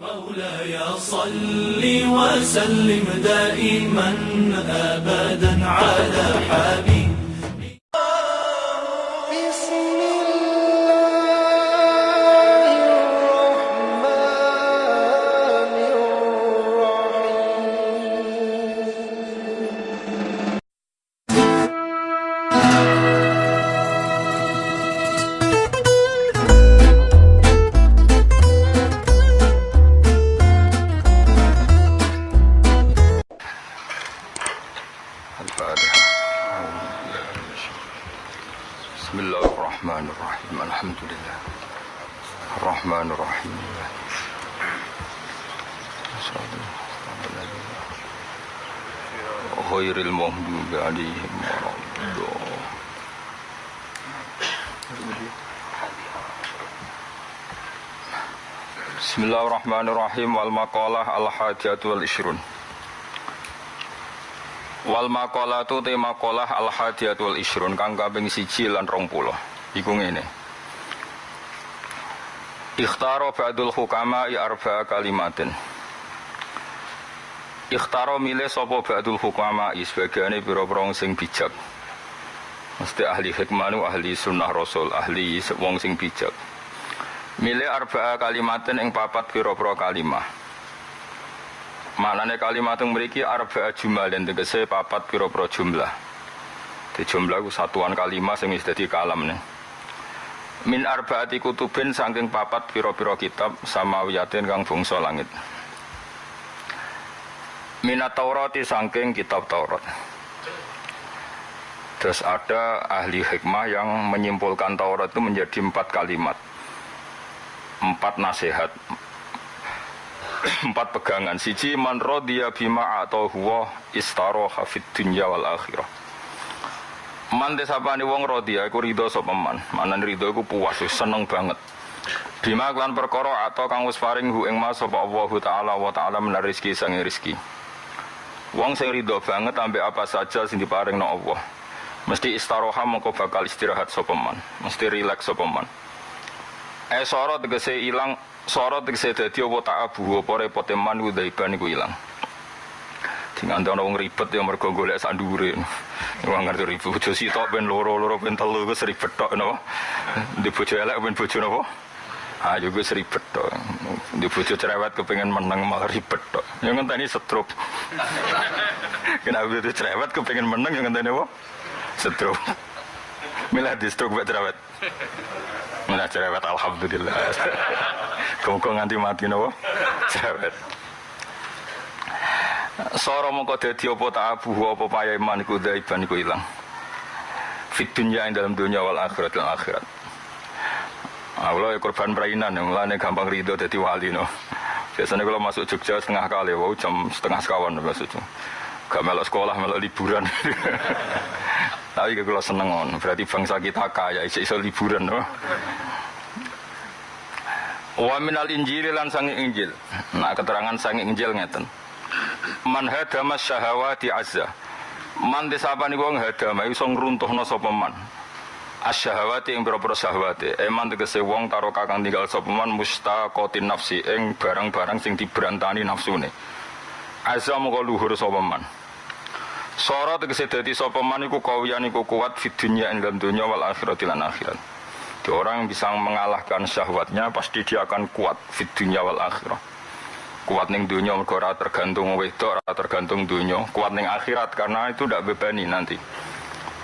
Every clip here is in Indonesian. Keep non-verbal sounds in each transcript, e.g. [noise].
مولاي صل وسلم دائما ابدا على حبيبك الفاتحة بسم الله الرحمن الرحيم الحمد لله الرحمن الرحيم غير المغضوب عليهم ولا الضالين بسم الله الرحمن الرحيم والمقالة الحادية والعشرون Wal maqalatu te maqalah al hadiyat wal isrun kang kaping siji lan 20. Iku ngene. Ikhtaro ba'dul hukama i arba'a kalimatin. Ikhtaro milih sapa ba'dul hukama i sebagiane pira-pira sing bijak. Mesti ahli hikmah ahli sunnah rasul, ahli wong sing bijak. Milih arba'a kalimatin ing papat pira-pira kalimah. Maknane kalimat yang memiliki arba jumlah dan tegese papat piro-piro jumlah. Di jumlah satuan kalimat yang jadi kalam nih. Min arbaati kutubin saking papat piro-piro kitab sama wiyatin kang bungso langit. Minat Taurati saking kitab Taurat. Terus ada ahli hikmah yang menyimpulkan Taurat itu menjadi empat kalimat. Empat nasihat, empat pegangan. Siji man rodiya bima atau huwa istaro hafid dunya wal akhirah. Man desapani wong rodiya iku ridho sapa man? Manan ridho iku puas seneng banget. Bima klan perkara atau kang wis paring hu ing mas sapa Allah taala wa taala menar rezeki sang rezeki. Wong sing ridho banget ambek apa saja sing diparing no Allah. Mesti istaroha mengko bakal istirahat sapa man? Mesti rileks sapa man Eh soro tegese ilang Soro tegese dadi apa tak abu apa repote man ku daiban iku ilang. Dengan ana wong ribet ya mergo golek sak ndure. Wong ngerti ribet bojo sitok ben loro-loro ben telu wis ribet tok napa. Di bojo elek ben bojo napa? Ah yo wis ribet tok. Di bojo cerewet kepengin menang malah ribet tok. Yang ngenteni setruk. Kenapa itu cerewet kepengin menang yang ngenteni apa? Setruk. Milah di stroke buat cerewet. Milah cerewet alhamdulillah. [laughs] Kau nganti mati nopo? Cerewet. Soro mongko dadi apa tak abu apa paya iman iku daiban iku ilang. Fit dunya ing dalam dunia wal akhirat dan akhirat. Allah ya korban perainan yang mulane gampang ridho dadi wali no. Biasanya kalau masuk Jogja setengah kali, wow jam setengah sekawan maksudnya. Gak melok sekolah, melok liburan. [laughs] Tapi kalau seneng on, berarti bangsa kita kaya, iso liburan no. Wa minal injil lan sangi injil. Nah keterangan sangi injil ngeten. Man hadama syahawati azza. Man disapani wong hadama iso ngruntuhna sapa man. Asyahawati ing pira-pira syahwate. Eman tegese wong taro kakang tinggal sapa man mustaqatin nafsi ing barang-barang sing diberantani nafsune. Azza moko luhur sapa man. Sora tegese dadi sapa iku kawiyan iku kuat fid dunya ing dalam wal akhirat lan akhirat. Di orang bisa mengalahkan syahwatnya pasti dia akan kuat fit dunya wal akhirah. Kuat ning dunya mergo ora tergantung wedok, ora tergantung dunya. Kuat ning akhirat karena itu ndak bebani nanti.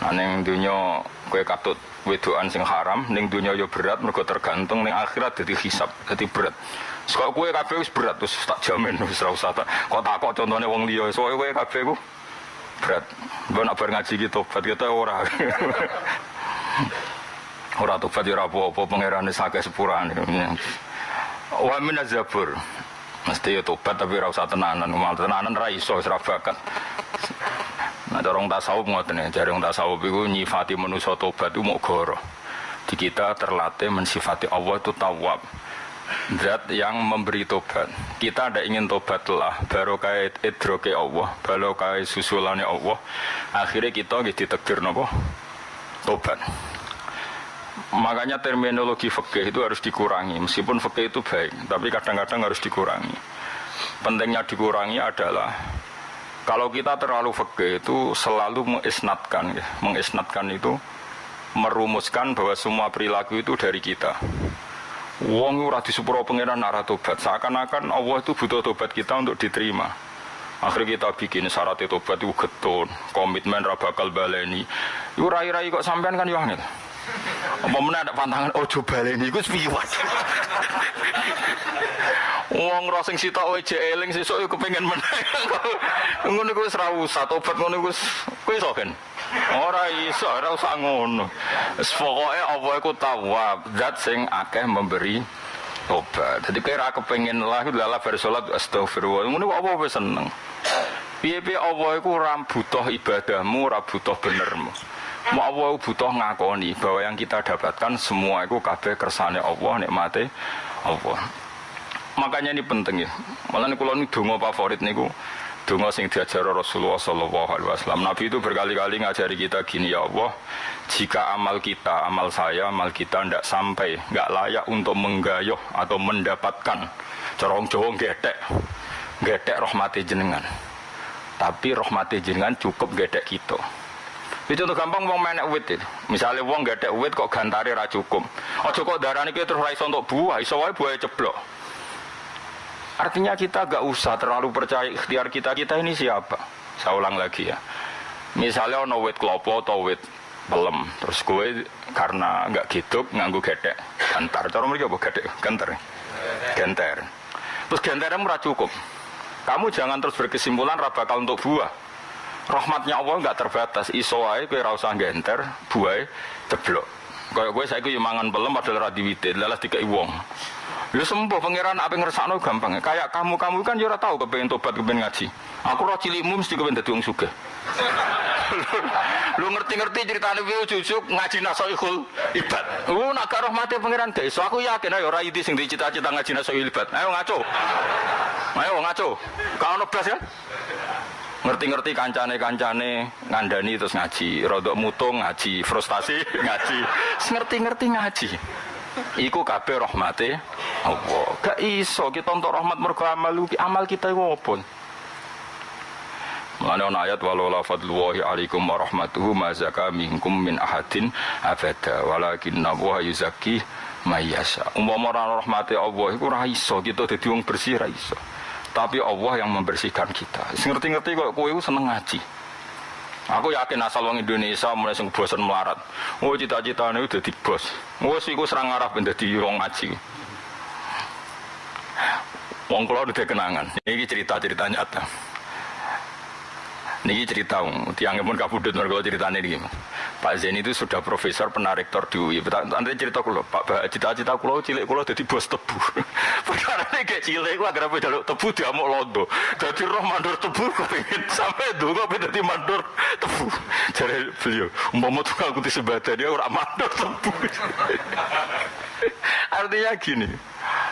Nah ning dunya kowe katut wedokan sing haram, ning dunya yo berat mergo tergantung ning akhirat dadi hisab, dadi berat. Sekok kowe kabeh wis berat terus tak jamin wis ora usah tak kok takok contone wong liya. Soale kowe kabeh ku berat. Mbok nak ngaji ki tobat kita ora. [laughs] Ora tobat ya ora apa-apa pangerane sakit sepurane. Wa min zabur. Mesti ya tobat tapi ora usah tenanan, mal tenanan ra iso wis bakat. Nah, dorong tasawuf ngoten ya, jare wong tasawuf iku nyifati manusa tobat itu goro. Di kita terlatih mensifati Allah itu tawab. Zat yang memberi tobat. Kita ada ingin tobat lah, baru kait idroke Allah, baru kait susulannya Allah. Akhirnya kita gitu ditekdir nopo tobat. Makanya terminologi fikih itu harus dikurangi. Meskipun fikih itu baik, tapi kadang-kadang harus dikurangi. Pentingnya dikurangi adalah kalau kita terlalu fikih itu selalu mengisnatkan, ya. mengisnatkan itu merumuskan bahwa semua perilaku itu dari kita. Wong ora disepuro pangeran nara tobat. Seakan-akan Allah itu butuh tobat kita untuk diterima. Akhirnya kita bikin syarat tobat itu getun, komitmen ra bakal baleni. Yo rai-rai kok sampean kan yo. Apa meneh ada pantangan ojo baleni iku piwat. Wong ora sing sitok wae jek eling sesuk yo kepengin meneh. Ngono iku wis ra usah tobat ngono iku wis kowe iso. Ora iso, ora usah ngono. Wis pokoke apa iku tawab, zat sing akeh memberi tobat. Jadi kowe ra kepengin lah lala bar salat astagfirullah. Ngono apa wis seneng. Piye-piye Allah iku ora butuh ibadahmu, ora benermu. Mau Allah butuh ngakoni bahwa yang kita dapatkan semua itu kabeh kersane Allah, nikmate Allah. Makanya ini penting ya. Malah ini kalau ini dongo favorit niku dongo sing diajar Rasulullah Sallallahu Alaihi Wasallam. Nabi itu berkali-kali ngajari kita gini ya Allah, jika amal kita, amal saya, amal kita tidak sampai, nggak layak untuk menggayuh atau mendapatkan corong Jawa gedek, gedek rahmati jenengan. Tapi rahmati jenengan cukup gedek kita. Itu contoh gampang wong menek wit itu. Misalnya wong gedek wit kok gantari ra cukup. Ojo kok darani kita terus iso untuk buah, iso wae buah ceblok. Artinya kita gak usah terlalu percaya ikhtiar kita kita ini siapa. Saya ulang lagi ya. Misalnya ono wit klopo atau wit pelem, terus gue karena nggak gitu nganggu gedek, gantar. Cara mereka apa gedek? Gantar. Genter. Terus genternya murah cukup. Kamu jangan terus berkesimpulan bakal untuk buah. Rahmatnya Allah nggak terbatas. Iso ae kowe ora usah genter, buah ceblok. Kayak gue saya gue mangan pelem padahal radiwite, lalas dikai wong. Lu sembuh pangeran apa ngersakno gampang. Kayak kamu kamu kan jura tahu kepengen tobat kepengen ngaji. Aku roh cilikmu mesti kepengen dadi wong sugih. lu ngerti-ngerti ceritane piye cucuk ngaji nasoihul ibad. Lu nak gak rahmate pangeran gak iso. Aku yakin ayo ora idi sing dicita-cita ngaji nasoihul ibad. Ayo ngaco. Ayo ngaco. Kau ono blas kan? Ngerti-ngerti kancane-kancane ngandani terus ngaji, rodok mutung ngaji, frustasi [laughs] ngaji, ngerti-ngerti ngaji. Iku kabeh rahmate Allah. Gak iso kita untuk rahmat mergo amal amal kita iku? Mulane ana ayat walau la fadlullahi alaikum wa rahmatuhu ma zaka minkum min ahadin abada walakin wa yuzakki may yasha. Umpama ora rahmate Allah iku ora iso kita dadi wong bersih ra iso. Tapi Allah yang membersihkan kita. Ngerti-ngerti kok kowe seneng ngaji. Aku yakin asal wong Indonesia mulai sing bosan melarat. Oh cita-citane udah di bos. Wes iku serang arah ben dadi wong ngaji. Wong kula udah kenangan. Ini cerita-cerita nyata. Niki cerita, tiangnya pun kabudut mereka ceritanya ini. Pak Zen itu sudah profesor penarektor di UI. Nanti cerita kulo, Pak cita-cita kulo cilik kulo jadi bos tebu. [laughs] Cilik kulo agar jaluk tebu dia mau londo. Jadi roh mandor tebu pengen sampai dulu kok jadi mandor tebu. Jadi beliau, umpama tuh aku disebut dia orang mandor tebu. [laughs] Artinya gini,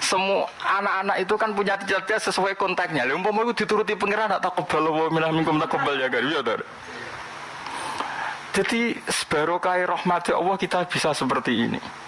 semua anak-anak itu kan punya cita-cita sesuai konteksnya. Lalu umpama itu dituruti pengiran tak kebal wa minah minkum tak kebal ya kan. Ya, Jadi sebarokah rahmat Allah kita bisa seperti ini.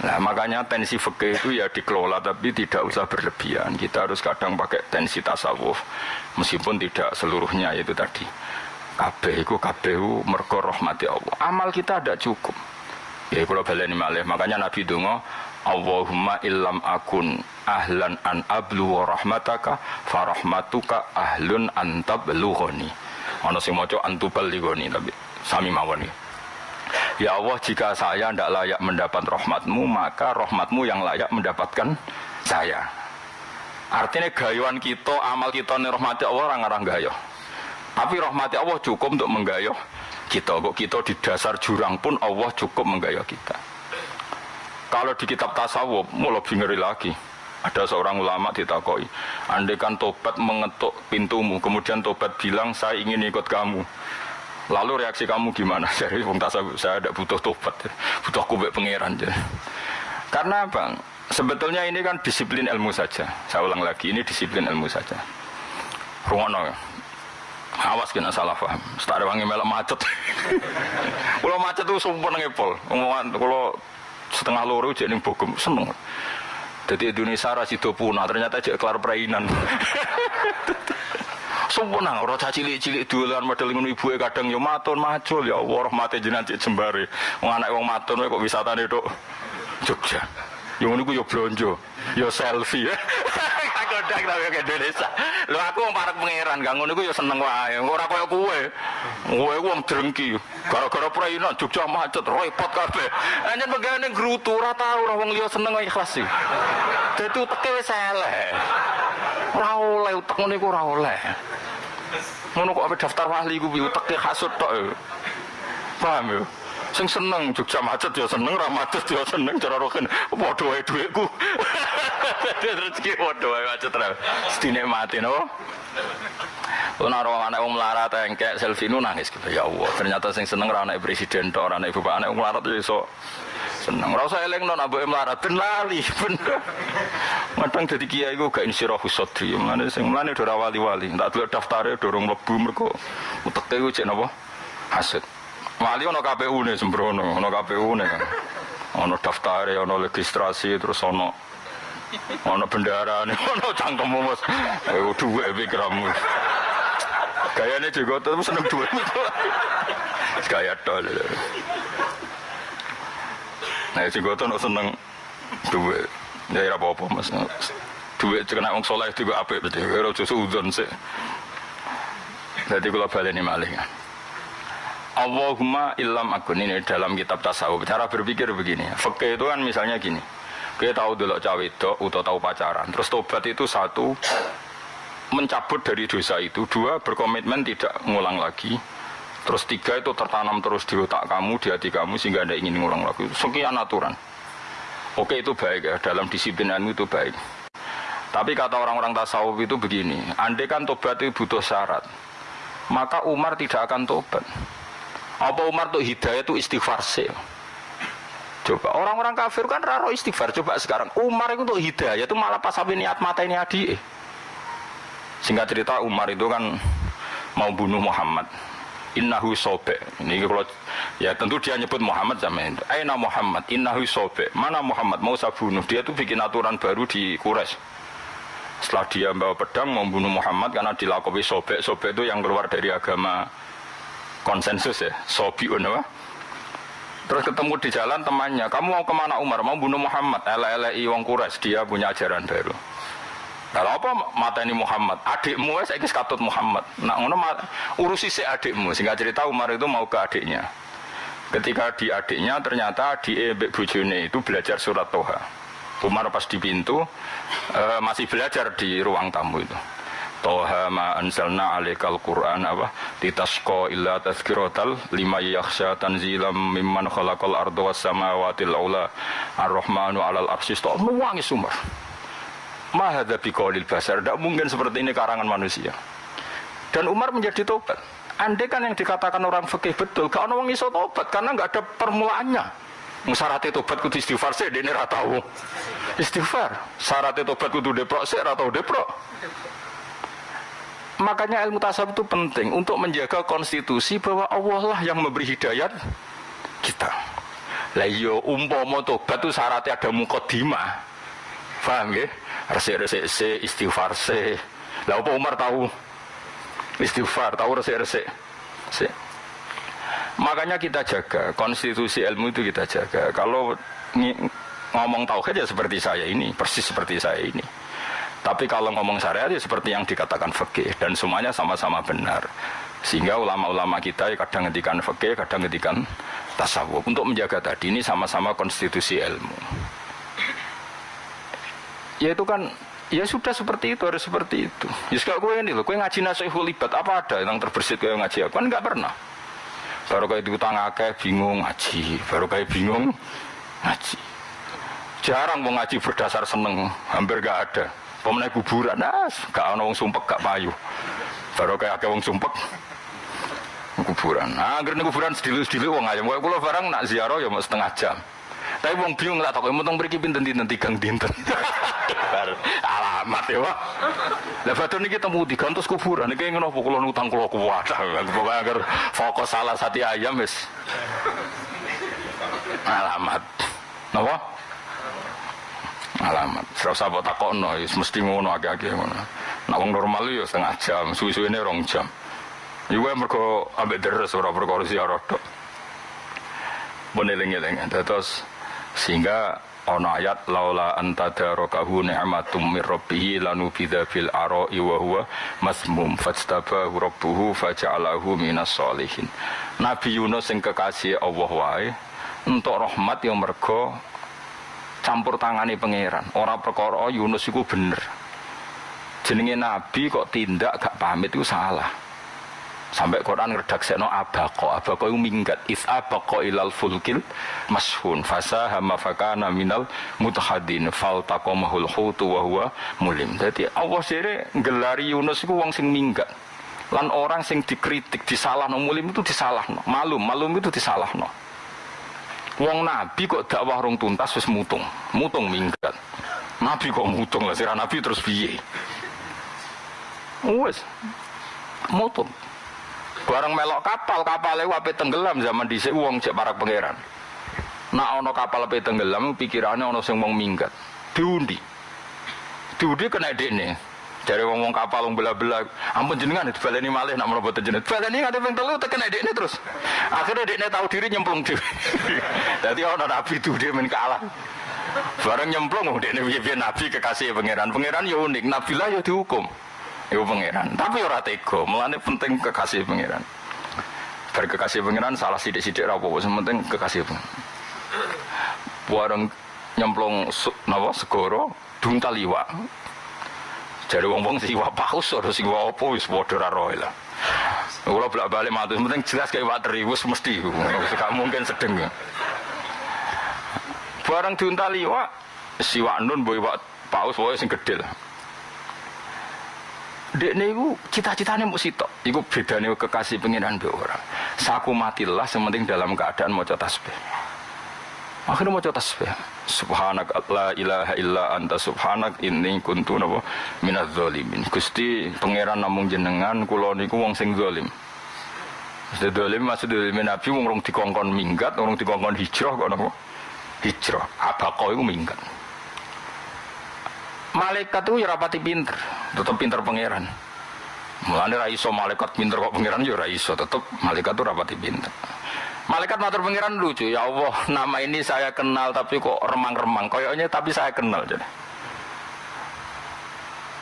Nah makanya tensi fikih itu ya dikelola tapi tidak usah berlebihan. Kita harus kadang pakai tensi tasawuf meskipun tidak seluruhnya itu tadi. Kabeh itu kabeh mergo rahmati Allah. Amal kita ada cukup. Ya kalau baleni malih. Makanya Nabi Dungo Allahumma illam akun ahlan an ablu wa rahmataka farahmatuka ahlun an tablughani. Ana sing maca antuballighani tapi sami mawon Ya Allah jika saya tidak layak mendapat rahmatmu maka rahmatmu yang layak mendapatkan saya. Artinya gayuan kita amal kita nih rahmati Allah orang-orang gayo tapi rahmati Allah cukup untuk menggayuh kita. Kok kita di dasar jurang pun Allah cukup menggayuh kita. Kalau di kitab tasawuf mau lebih ngeri lagi. Ada seorang ulama ditakoi andai kan tobat mengetuk pintumu kemudian tobat bilang saya ingin ikut kamu Lalu reaksi kamu gimana? [laughs] Jadi wong saya tidak butuh tobat, butuh kubek pangeran. Karena bang, sebetulnya ini kan disiplin ilmu saja. Saya ulang lagi, ini disiplin ilmu saja. Rungono. Awas kena salah paham. Ada wangi melok macet. [laughs] Kalau macet tuh sumpah ngepol. Kalau setengah loro jadi Bogor seneng. Jadi Indonesia rasido punah ternyata jadi kelar perainan. [laughs] Sumpah orang cilik-cilik dolan model ngono ibuke kadang yo maton macul ya Allah rahmate jenengan cek jembare. Wong anak wong wae kok wisatane tok Jogja. Yo ngono ku yo blonjo, yo selfie. Kodak tapi ke Indonesia. Lho aku wong parek pangeran, gak ngono yo seneng wae. Ora koyo kowe. Kowe ku wong drengki. Gara-gara perainan Jogja macet, repot kabeh. Anjen pegane grutu ora tau ora wong liya seneng ikhlas sih. Dadi uteke wis elek. Ora oleh utek ora. Ngono kok daftar wali ku piye uteke hasud tok. Paham ya? Sing seneng Jogja macet ya seneng, ra macet ya seneng cara roken. Padha wae dhuwitku. [laughs] Rezeki padha wae macet ra. Sedine mati no. Ono ora anak wong melarat engkek selfie nu nangis gitu. Ya Allah, ternyata sing seneng ra anak presiden tok, ora anak bapak anak wong melarat ya iso seneng. Ora usah eleng non abuke melarat ben lali ben. Matang dadi kiai ku gak insirahu sadri. Mulane sing mulane ora wali-wali. Tak delok daftare dorong mlebu mergo uteke ku cek napa? Hasud. Wali ono KPU ne sembrono, ono KPU ne. Ono daftare, ono registrasi terus ono ono bendara nih, [laughs] ono cangkemmu mas. Eh duwe pikiranmu. Gayanya juga tetap seneng duwe. Gaya tol. Nah, juga tuh seneng duwe. Ya ora apa-apa mas. Duwe kena wong soleh juga apik betul. Ora udon sih. Jadi kalau balik ini malih. Allahumma illam akun ini dalam kitab tasawuf cara berpikir begini Fakih itu kan misalnya gini kita tahu dulu cawe itu atau tahu pacaran terus tobat itu satu mencabut dari dosa itu. Dua berkomitmen tidak ngulang lagi. Terus tiga itu tertanam terus di otak kamu di hati kamu sehingga anda ingin ngulang lagi. Sekian aturan. Oke itu baik ya. Dalam disiplin ilmu itu baik. Tapi kata orang-orang tasawuf itu begini andai kan tobat itu butuh syarat maka Umar tidak akan tobat. Apa Umar tuh hidayah itu istighfar sih? Coba orang-orang kafir kan raro istighfar. Coba sekarang Umar itu untuk hidayah itu malah pas niat mata ini adi. Singkat cerita Umar itu kan mau bunuh Muhammad. Innahu sobe. Ini kalau ya tentu dia nyebut Muhammad zaman itu. Aina Muhammad. Innahu sobe. Mana Muhammad mau saya bunuh. Dia tuh bikin aturan baru di Quraisy. Setelah dia bawa pedang mau bunuh Muhammad karena dilakoni sobek. Sobek itu yang keluar dari agama konsensus ya sobiun apa terus ketemu di jalan temannya kamu mau ke mana Umar mau bunuh Muhammad ele wong Quraisy dia punya ajaran baru kalau apa mata ini Muhammad? Adikmu saya kis katut Muhammad. Nak ngono urusi si adikmu. Sehingga cerita Umar itu mau ke adiknya. Ketika di adiknya ternyata di ebek bujune itu belajar surat Toha. Umar pas di pintu eh, masih belajar di ruang tamu itu. Toha ma anzalna alaikal Qur'an apa? Litasqa illa tazkiratal lima yakhsha tanzilam mimman khalaqal arda was samawatil ula. Ar-rahmanu 'alal arsy. Istawa nuwangi sumber ma hadza biqaulil basar. Tidak mungkin seperti ini karangan manusia. Dan Umar menjadi tobat. Andai kan yang dikatakan orang fikih betul gak ono wong iso tobat karena nggak ada permulaannya. Syaratnya tobat kudu istighfar sih dene ra tahu istighfar. Syaratnya tobat kudu deprok sih ra tahu deprok. Makanya ilmu tasawuf itu penting untuk menjaga konstitusi bahwa Allah lah yang memberi hidayat kita. Lah yo umpama tobat itu syaratnya ada mukodimah. Paham ya? Resik-resik se, istighfar se. Lah apa Umar tahu? Istighfar, tahu resik-resik se. Makanya kita jaga konstitusi ilmu itu kita jaga. Kalau ngomong tauhid ya seperti saya ini, persis seperti saya ini. Tapi kalau ngomong syariat ya seperti yang dikatakan fikih dan semuanya sama-sama benar. Sehingga ulama-ulama kita ya kadang ngetikan fikih, kadang ngetikan tasawuf untuk menjaga tadi ini sama-sama konstitusi ilmu. Ya itu kan ya sudah seperti itu harus seperti itu. Ya kalau gue ini loh, gue ngaji nasihul libat apa ada yang terbersit kayak ngaji aku kan nggak pernah. Baru kayak diutang akeh bingung ngaji, baru kayak bingung ngaji. Jarang mau ngaji berdasar seneng, hampir gak ada. Pemenang kuburan, nah, gak ada wong sumpek, gak payu. Baru kayak akeh wong sumpek, kuburan. Nah, akhirnya kuburan sedilu-sedilu wong ayam. Kayak kula barang nak ziarah ya mau setengah jam. Tapi wong bingung lah takut mentong mriki pinten dinten dinten. [laughs] Alah alamat ya Pak. Lah badan niki temu digantos kuburan niki ngono apa kula nutang kula kuat. Pokoke agar fokus salah satu ayam wis alamat. Napa? Alamat. Ora usah mbok wis mesti ngono akeh-akeh ngono. Nek normal ya setengah jam, suwi-suwine rong jam. Iku mergo ambek deres ora perkara ziarah tok. Beneling-eling terus sehingga ana ayat laula anta darakahu ni'matum mir rabbih bil ara'i wa huwa masmum fajtabahu rabbuhu faja'alahu minas solihin. Nabi Yunus sing kekasih Allah wae entuk rahmat yang mergo campur tangani pangeran. Ora perkara Yunus iku bener. Jenenge nabi kok tindak gak pamit itu salah. Sampai Quran ngredaksekno abaqo, abaqo itu minggat is abaqo ilal fulkil mashun fasa hama fakana minal mutahadin fal taqamahul hutu wa huwa mulim. Jadi Allah sire gelari Yunus itu wong sing minggat. Lan orang sing dikritik, disalahno mulim itu disalahno. Malum, malum itu disalahno. Wong nabi kok dakwah rong tuntas wis mutung, mutung minggat. Nabi kok mutung lah, sira nabi terus piye? Wes, mutung. Bareng melok kapal, kapal wape tenggelam zaman dhisik wong cek para pangeran. Nak ono kapal pe tenggelam pikirannya ono sing wong minggat. Diundi. Diundi kena dekne. Dari wong wong kapal wong bela-bela, ampun jenengan dibaleni malih nak mlebet jenengan. Baleni ngate ping telu tekan dekne terus. Akhirnya dekne tahu diri nyemplung dhewe. [laughs] Dadi ono nabi itu dia men kalah. Bareng nyemplung dekne piye-piye nabi kekasih pangeran. Pangeran ya unik, nabi lah ya dihukum. Ibu pangeran, tapi ora tega, melane penting kekasih pangeran. Bar kekasih pangeran salah sidik-sidik ra apa-apa, penting kekasih pangeran. Bareng nyemplung napa segoro dung taliwa. Jare wong-wong siwa paus ora siwa apa wis padha ra roe lah. Kula bolak-balik matur, penting jelas kayak iwak teri wis mesti. Gak mungkin sedeng. Bareng diuntali iwak, siwak nun mbok iwak paus wae sing gedhe lah. Dek niku cita-citane mau sitok. Iku bedane kekasih pengiran be orang. Saku matilah sementing dalam keadaan mau tasbih. Akhirnya mau tasbih. Subhanak la ilaha illa anta subhanak inni kuntu napa minaz zalimin. Gusti pangeran namung jenengan kula niku wong sing zalim. Mesti zalim maksud zalim Nabi wong rong dikongkon minggat, wong dikongkon hijrah kok napa? Hijrah. Apa kau iku minggat. Malaikat itu ya rapati pinter, tetap pinter pangeran. Mulane ra iso malaikat pinter kok pangeran ya ra iso, tetap malaikat itu rapati pinter. Malaikat matur pangeran lucu, ya Allah, [laughs] nama ini saya kenal tapi kok remang-remang. Koyoknya tapi saya kenal jadi.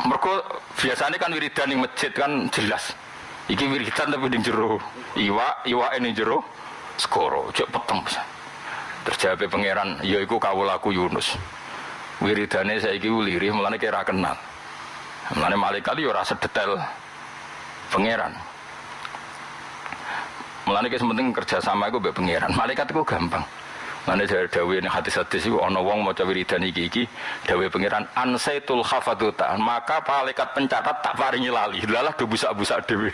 Mereka biasanya kan wiridan di masjid kan jelas. Iki wiridan tapi di jero. Iwa, iwa ini jero. Skoro, cek peteng. Terjawab pangeran, ya iku kawulaku Yunus wiridane saiki lirih mulane kira kenal. Mulane malaikat yo ora sedetail pangeran. Mulane ki penting kerja sama iku mbek pangeran. Malaikat iku gampang. Mulane dari dawe ning hadis-hadis iku ana wong maca wiridan iki iki dawe pangeran ansaitul khafaduta. Maka malaikat pencatat tak paringi lali. Lalah do busak-busak dhewe.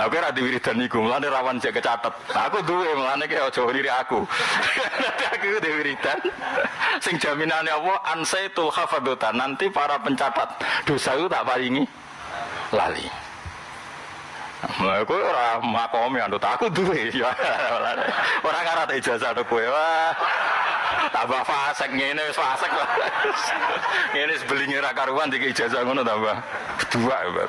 Lah kowe ra wiridan niku, mulane rawan cek kecatet. Aku duwe, mulane ki aja ngiri aku. aku duwe wiridan. Sing jaminane apa ansaitul hafadzata. Nanti para pencatat dosa itu tak paringi lali. Kowe ora makomi andut aku duwe ya. Ora ngarate ijazah to kowe. Wah. Tambah fasek ngene wis fasek. Ngene sebelinge ra karuan dikek ijazah ngono tambah. Dua ya,